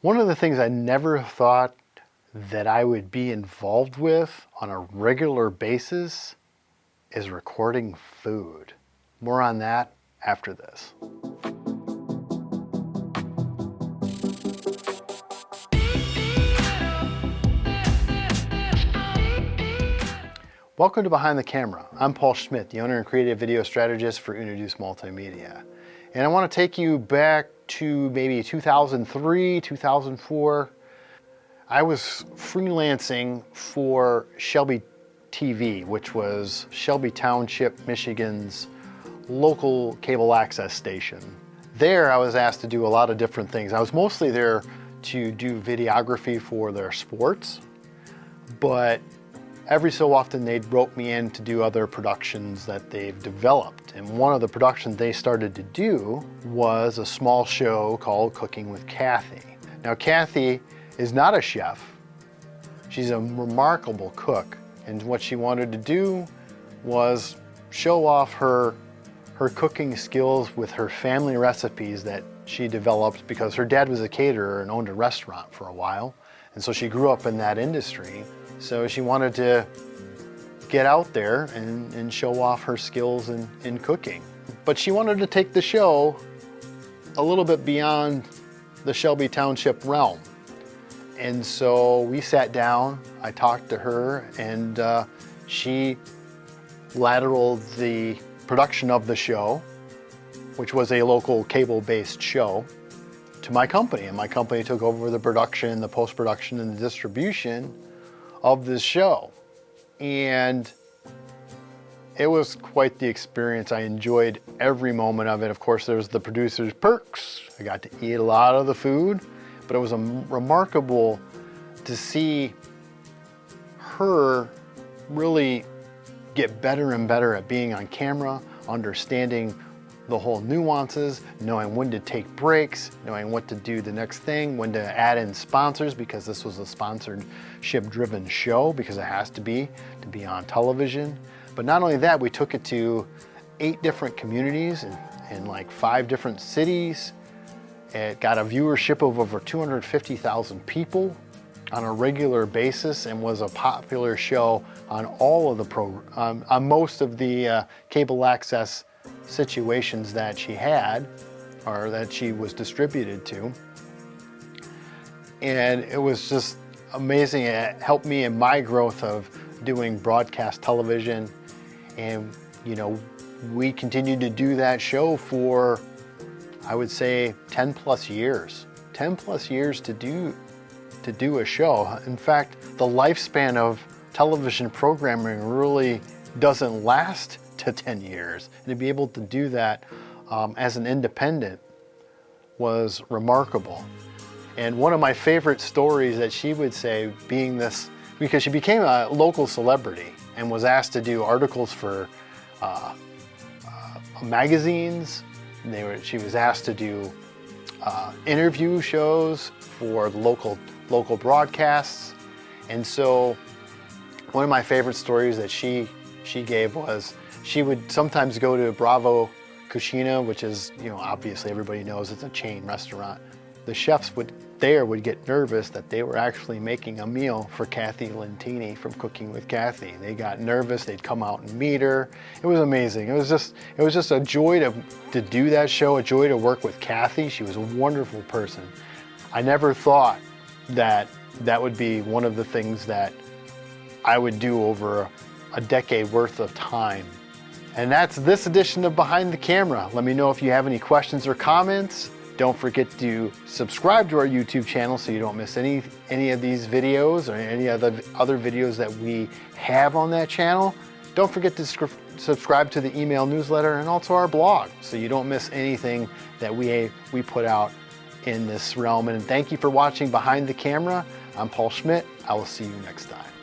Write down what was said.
One of the things I never thought that I would be involved with on a regular basis is recording food. More on that after this. Welcome to Behind the Camera. I'm Paul Schmidt, the owner and creative video strategist for Introduce Multimedia. And I want to take you back to maybe 2003, 2004. I was freelancing for Shelby TV, which was Shelby Township, Michigan's local cable access station. There I was asked to do a lot of different things. I was mostly there to do videography for their sports, but every so often they'd rope me in to do other productions that they've developed. And one of the productions they started to do was a small show called Cooking with Kathy. Now Kathy is not a chef. She's a remarkable cook. And what she wanted to do was show off her, her cooking skills with her family recipes that she developed because her dad was a caterer and owned a restaurant for a while. And so she grew up in that industry. So she wanted to get out there and, and show off her skills in, in cooking. But she wanted to take the show a little bit beyond the Shelby Township realm. And so we sat down, I talked to her, and uh, she lateraled the production of the show, which was a local cable-based show, to my company. And my company took over the production, the post-production, and the distribution of this show. And it was quite the experience. I enjoyed every moment of it. Of course, there was the producer's perks. I got to eat a lot of the food, but it was a remarkable to see her really get better and better at being on camera, understanding the whole nuances, knowing when to take breaks, knowing what to do the next thing, when to add in sponsors because this was a sponsored ship driven show because it has to be to be on television. But not only that, we took it to eight different communities in, in like five different cities. It got a viewership of over 250,000 people on a regular basis and was a popular show on all of the pro um, on most of the uh, cable access situations that she had or that she was distributed to. And it was just amazing. It helped me in my growth of doing broadcast television. And, you know, we continued to do that show for, I would say, 10 plus years. 10 plus years to do, to do a show. In fact, the lifespan of television programming really doesn't last to 10 years. And to be able to do that um, as an independent was remarkable. And one of my favorite stories that she would say being this, because she became a local celebrity and was asked to do articles for uh, uh, magazines. They were, she was asked to do uh, interview shows for local, local broadcasts. And so one of my favorite stories that she, she gave was she would sometimes go to Bravo Cucina, which is, you know, obviously everybody knows it's a chain restaurant. The chefs would there would get nervous that they were actually making a meal for Kathy Lentini from Cooking with Kathy. They got nervous, they'd come out and meet her. It was amazing. It was just it was just a joy to, to do that show, a joy to work with Kathy. She was a wonderful person. I never thought that that would be one of the things that I would do over a decade worth of time and that's this edition of Behind the Camera. Let me know if you have any questions or comments. Don't forget to subscribe to our YouTube channel so you don't miss any, any of these videos or any other, other videos that we have on that channel. Don't forget to subscribe to the email newsletter and also our blog so you don't miss anything that we, we put out in this realm. And thank you for watching Behind the Camera. I'm Paul Schmidt. I will see you next time.